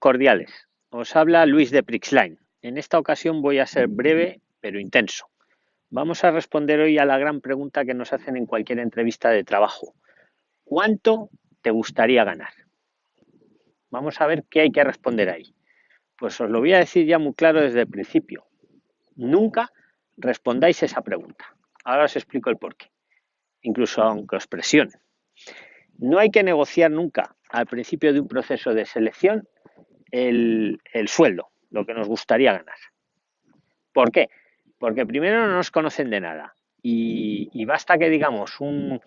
cordiales. Os habla Luis de Prixline. En esta ocasión voy a ser breve pero intenso. Vamos a responder hoy a la gran pregunta que nos hacen en cualquier entrevista de trabajo. ¿Cuánto te gustaría ganar? Vamos a ver qué hay que responder ahí. Pues os lo voy a decir ya muy claro desde el principio. Nunca respondáis esa pregunta. Ahora os explico el porqué. Incluso aunque os presionen. No hay que negociar nunca al principio de un proceso de selección el, sueldo, lo que nos gustaría ganar. ¿Por qué? Porque primero no nos conocen de nada y, basta que digamos un,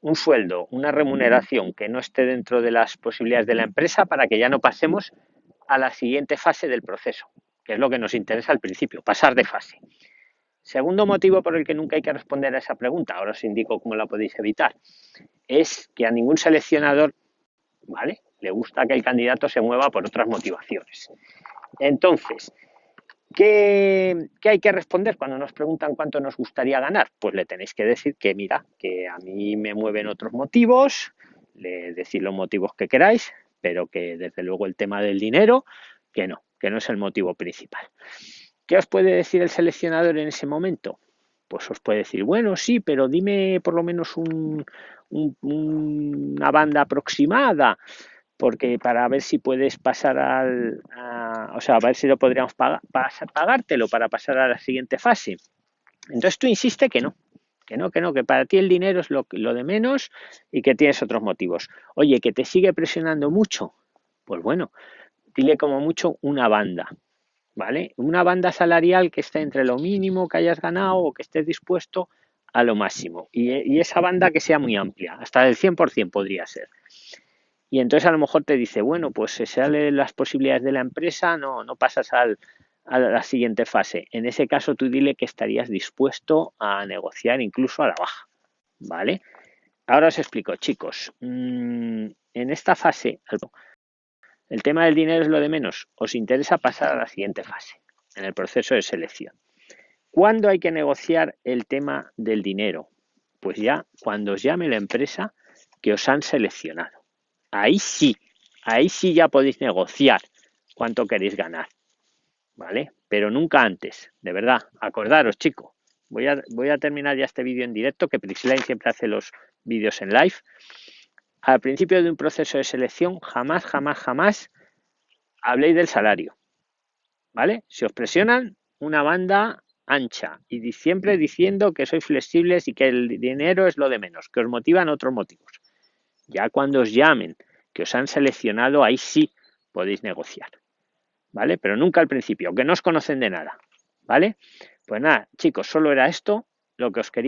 un, sueldo, una remuneración que no esté dentro de las posibilidades de la empresa para que ya no pasemos a la siguiente fase del proceso, que es lo que nos interesa al principio, pasar de fase. Segundo motivo por el que nunca hay que responder a esa pregunta, ahora os indico cómo la podéis evitar, es que a ningún seleccionador, ¿vale? Le gusta que el candidato se mueva por otras motivaciones. Entonces, ¿qué, hay que responder cuando nos preguntan cuánto nos gustaría ganar? Pues le tenéis que decir que, mira, que a mí me mueven otros motivos, le decir los motivos que queráis, pero que desde luego el tema del dinero, que no, que no es el motivo principal. ¿Qué os puede decir el seleccionador en ese momento? Pues os puede decir, bueno, sí, pero dime por lo menos una banda aproximada, porque para ver si puedes pasar al, o sea, a ver si lo podríamos pagar, pagártelo para pasar a la siguiente fase. Entonces tú insiste que no, que no, que no, que para ti el dinero es lo, lo de menos y que tienes otros motivos. Oye, que te sigue presionando mucho, pues bueno, dile como mucho una banda, ¿vale? Una banda salarial que esté entre lo mínimo que hayas ganado o que estés dispuesto a lo máximo. Y, esa banda que sea muy amplia, hasta del 100% podría ser. Y entonces a lo mejor te dice, bueno, pues se salen las posibilidades de la empresa, no, no pasas al, a la siguiente fase. En ese caso tú dile que estarías dispuesto a negociar incluso a la baja, ¿vale? Ahora os explico, chicos. Mm, en esta fase, el tema del dinero es lo de menos. Os interesa pasar a la siguiente fase, en el proceso de selección. ¿Cuándo hay que negociar el tema del dinero? Pues ya cuando os llame la empresa que os han seleccionado. Ahí sí, ahí sí ya podéis negociar cuánto queréis ganar. ¿Vale? Pero nunca antes, de verdad. Acordaros, chicos. Voy a, terminar ya este vídeo en directo, que Prixline siempre hace los vídeos en live al principio de un proceso de selección, jamás, jamás, jamás habléis del salario. ¿Vale? Si os presionan, una banda ancha y siempre diciendo que sois flexibles y que el dinero es lo de menos, que os motivan otros motivos. Ya cuando os llamen, que os han seleccionado, ahí sí podéis negociar. ¿Vale? Pero nunca al principio, que no os conocen de nada. ¿Vale? Pues nada, chicos, solo era esto lo que os quería